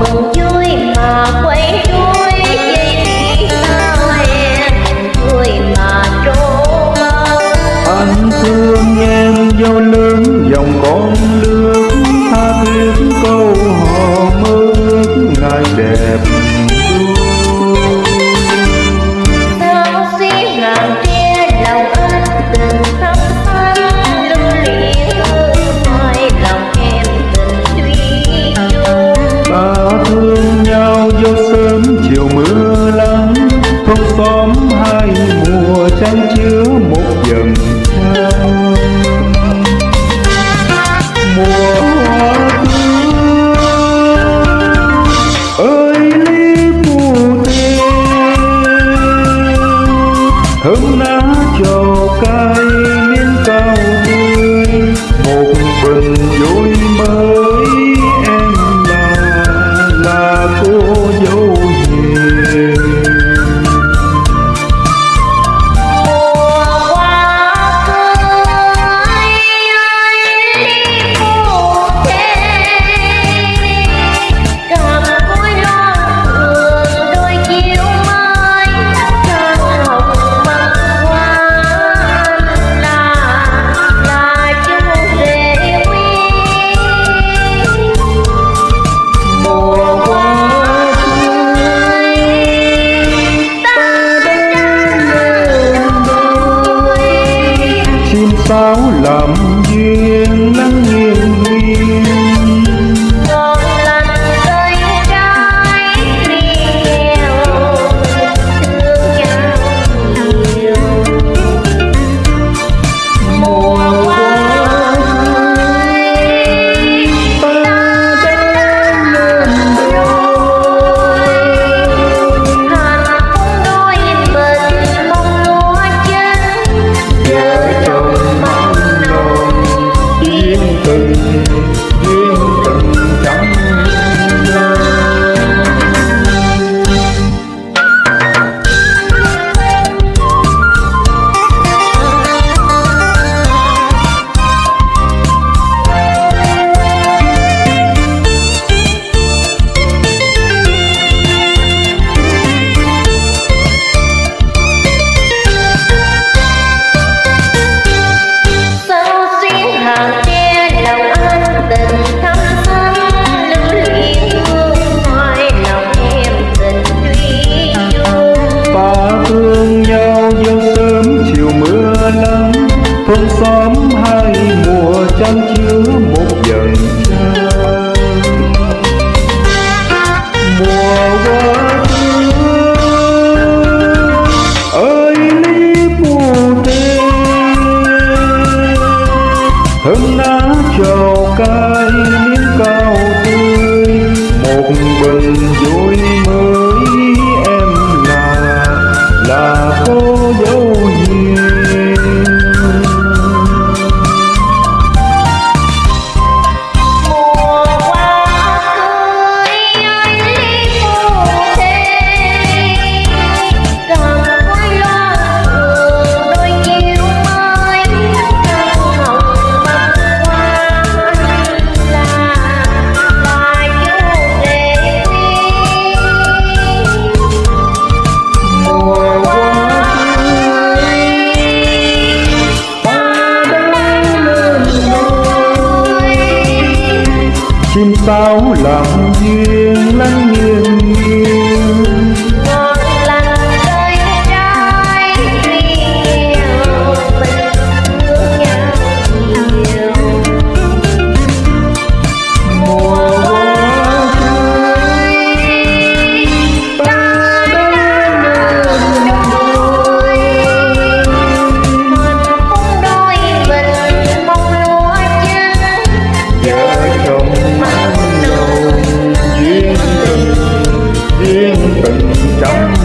mừng vui mà hương lá trầu cay miên cao chan chứa một dần trăng mùa qua xưa ơi, lý mù tê hương lá trầu cay miếng cao tươi. Một bình vui chim sáo lòng duyên lăn nghiêng nghiêng một lần đôi trai tuy mình thương nhau nhiều mùa cưới ta đã lên đường đôi mình cũng đôi mình mong lúa trắng giờ cho Tchau.